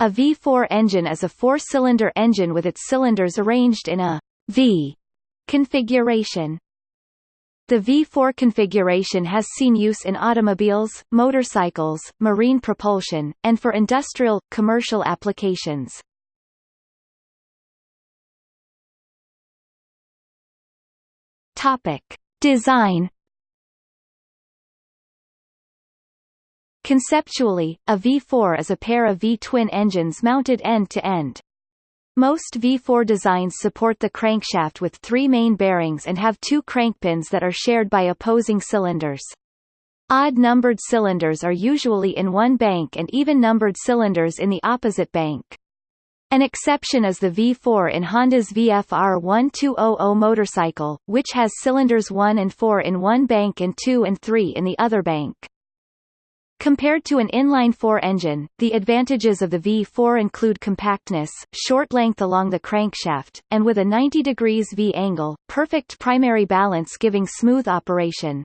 A V4 engine is a four-cylinder engine with its cylinders arranged in a V configuration. The V4 configuration has seen use in automobiles, motorcycles, marine propulsion, and for industrial, commercial applications. Topic. Design Conceptually, a V4 is a pair of V-twin engines mounted end-to-end. -end. Most V4 designs support the crankshaft with three main bearings and have two crankpins that are shared by opposing cylinders. Odd-numbered cylinders are usually in one bank and even-numbered cylinders in the opposite bank. An exception is the V4 in Honda's VFR 1200 motorcycle, which has cylinders 1 and 4 in one bank and 2 and 3 in the other bank. Compared to an inline-four engine, the advantages of the V4 include compactness, short length along the crankshaft, and with a 90 degrees V angle, perfect primary balance giving smooth operation.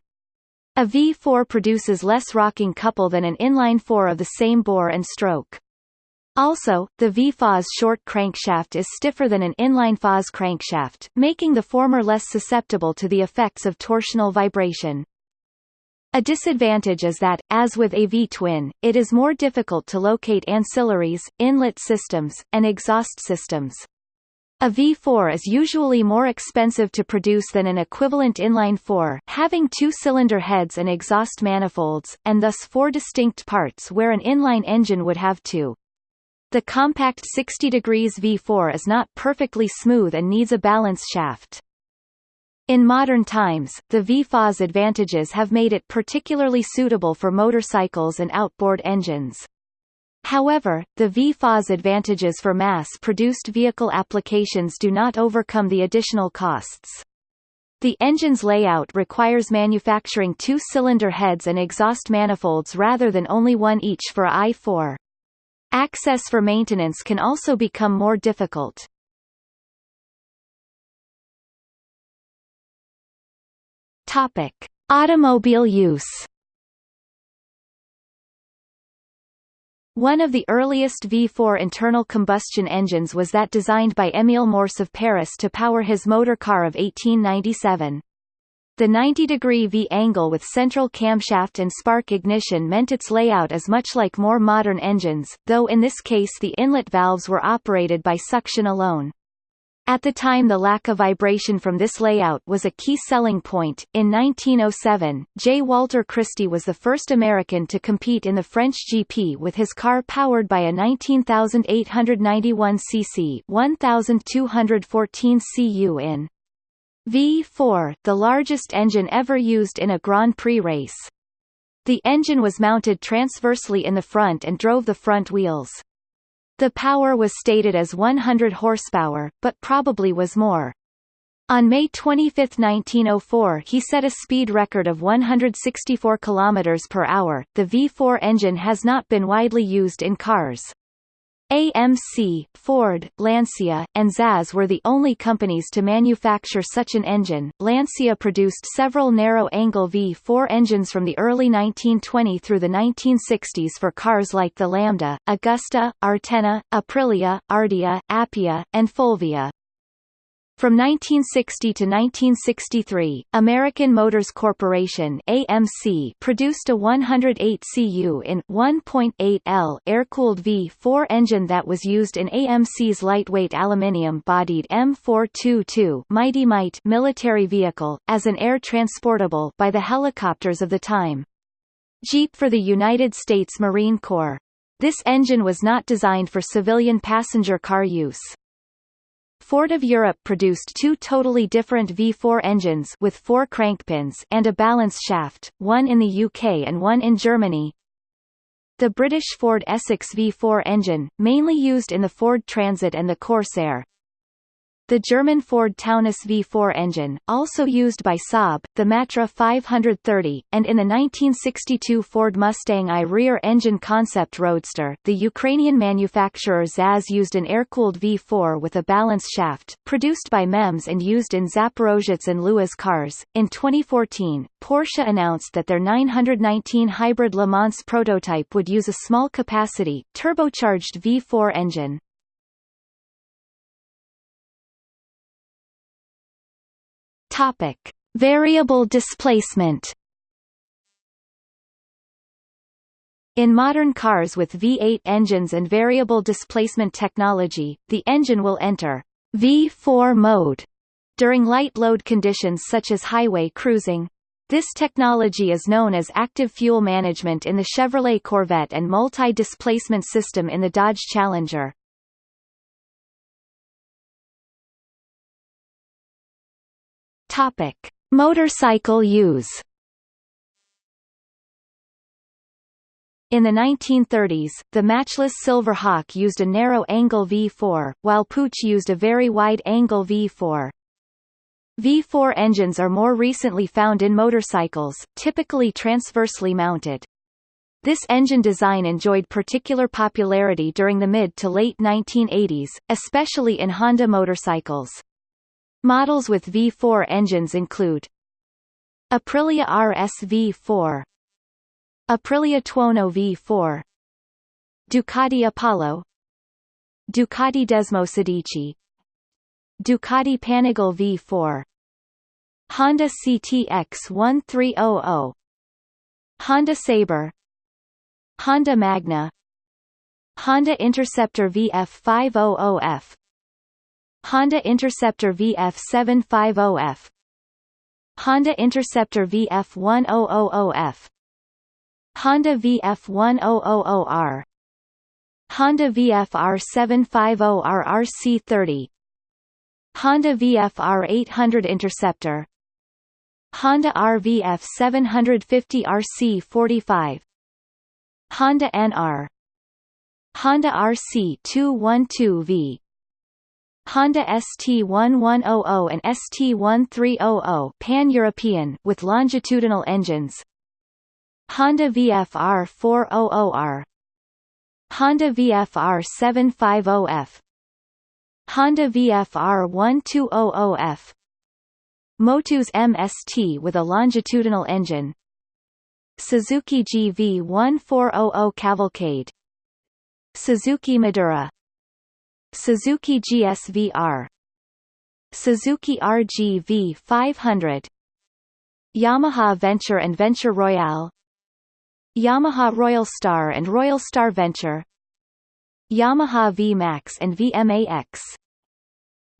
A V4 produces less rocking couple than an inline-four of the same bore and stroke. Also, the V4's short crankshaft is stiffer than an inline-four's crankshaft, making the former less susceptible to the effects of torsional vibration. A disadvantage is that, as with a V-twin, it is more difficult to locate ancillaries, inlet systems, and exhaust systems. A V4 is usually more expensive to produce than an equivalent inline-4 having two-cylinder heads and exhaust manifolds, and thus four distinct parts where an inline engine would have two. The compact 60 degrees V4 is not perfectly smooth and needs a balance shaft. In modern times, the V4's advantages have made it particularly suitable for motorcycles and outboard engines. However, the V4's advantages for mass-produced vehicle applications do not overcome the additional costs. The engine's layout requires manufacturing two-cylinder heads and exhaust manifolds rather than only one each for i4. Access for maintenance can also become more difficult. Topic: Automobile use. One of the earliest V4 internal combustion engines was that designed by Émile Mors of Paris to power his motor car of 1897. The 90-degree V-angle with central camshaft and spark ignition meant its layout is much like more modern engines, though in this case the inlet valves were operated by suction alone. At the time the lack of vibration from this layout was a key selling point. In 1907, J. Walter Christie was the first American to compete in the French GP with his car powered by a 19,891 cc 1,214 cu in V4, the largest engine ever used in a Grand Prix race. The engine was mounted transversely in the front and drove the front wheels. The power was stated as 100 horsepower, but probably was more. On May 25, 1904 he set a speed record of 164 km per hour. The V4 engine has not been widely used in cars. AMC, Ford, Lancia, and ZAZ were the only companies to manufacture such an engine. Lancia produced several narrow-angle V4 engines from the early 1920 through the 1960s for cars like the Lambda, Augusta, Artena, Aprilia, Ardea, Appia, and Fulvia. From 1960 to 1963, American Motors Corporation AMC produced a 108 cu in 1.8 L air-cooled V4 engine that was used in AMC's lightweight aluminium-bodied M422 Mighty Mite military vehicle, as an air transportable by the helicopters of the time. Jeep for the United States Marine Corps. This engine was not designed for civilian passenger car use. Ford of Europe produced two totally different V4 engines with four crankpins and a balance shaft, one in the UK and one in Germany. The British Ford Essex V4 engine, mainly used in the Ford Transit and the Corsair. The German Ford Taunus V4 engine, also used by Saab, the Matra 530, and in the 1962 Ford Mustang I rear-engine concept roadster, the Ukrainian manufacturer ZAZ used an air-cooled V4 with a balance shaft, produced by MeMZ and used in Zaporozhets and Luaz cars. In 2014, Porsche announced that their 919 hybrid Le Mans prototype would use a small-capacity, turbocharged V4 engine. Topic: Variable displacement. In modern cars with V8 engines and variable displacement technology, the engine will enter V4 mode during light load conditions such as highway cruising. This technology is known as active fuel management in the Chevrolet Corvette and multi-displacement system in the Dodge Challenger. Topic: Motorcycle use. In the 1930s, the Matchless Silver Hawk used a narrow-angle V4, while Puch used a very wide-angle V4. V4 engines are more recently found in motorcycles, typically transversely mounted. This engine design enjoyed particular popularity during the mid to late 1980s, especially in Honda motorcycles. Models with V4 engines include Aprilia RS V4 Aprilia Tuono V4 Ducati Apollo Ducati Desmosedici Ducati Panigale V4 Honda CTX 1300 Honda Sabre Honda Magna Honda Interceptor VF500F Honda Interceptor VF750F Honda Interceptor VF1000F Honda VF1000R Honda VFR750R RC30 Honda VFR 800 Interceptor. Honda RVF 750 RC45 Honda NR Honda RC 212V Honda ST1100 and ST1300 pan-European with longitudinal engines. Honda VFR 400R Honda VFR 750F Honda VFR 1200F Motus MST with a longitudinal engine. Suzuki GV 1400 Cavalcade. Suzuki Madura Suzuki GSV-R Suzuki RGV 500 Yamaha Venture and Venture Royale. Yamaha Royal Star and Royal Star Venture. Yamaha VMAX and VMAX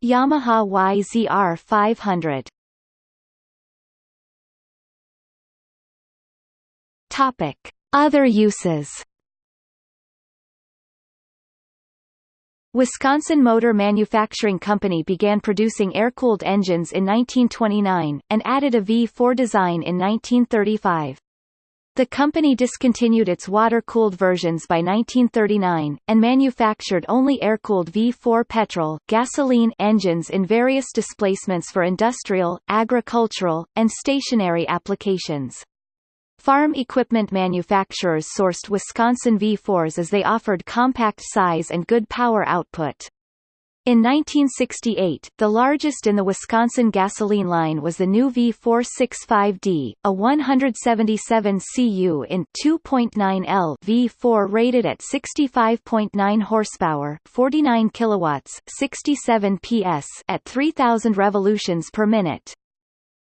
Yamaha YZR 500 Topic. Other uses Wisconsin Motor Manufacturing Company began producing air-cooled engines in 1929, and added a V4 design in 1935. The company discontinued its water-cooled versions by 1939, and manufactured only air-cooled V4 petrol gasoline engines in various displacements for industrial, agricultural, and stationary applications. Farm equipment manufacturers sourced Wisconsin V4s as they offered compact size and good power output. In 1968, the largest in the Wisconsin gasoline line was the new V465D, a 177 cu in 2.9 L V4 rated at 65.9 horsepower, 49 kilowatts, 67 PS at 3000 revolutions per minute.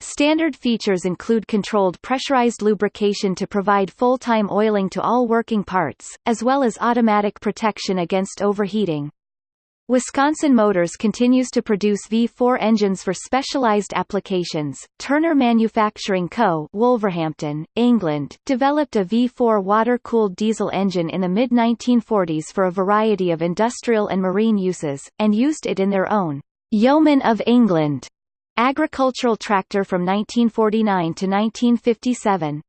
Standard features include controlled pressurized lubrication to provide full-time oiling to all working parts, as well as automatic protection against overheating. Wisconsin Motors continues to produce V4 engines for specialized applications. Turner Manufacturing Co., Wolverhampton, England, developed a V4 water-cooled diesel engine in the mid-1940s for a variety of industrial and marine uses, and used it in their own Yeoman of England Agricultural tractor from 1949 to 1957.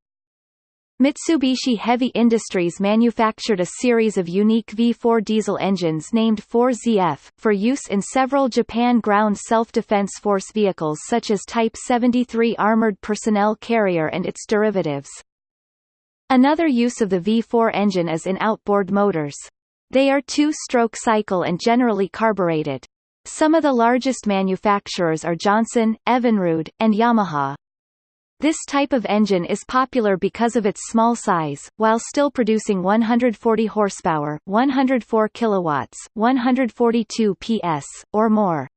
Mitsubishi Heavy Industries manufactured a series of unique V4 diesel engines named 4ZF, for use in several Japan Ground Self-Defense Force vehicles such as Type 73 Armored Personnel Carrier and its derivatives. Another use of the V4 engine is in outboard motors. They are two-stroke cycle and generally carbureted. Some of the largest manufacturers are Johnson, Evinrude, and Yamaha. This type of engine is popular because of its small size, while still producing 140 horsepower, 104 kilowatts, 142 PS, or more.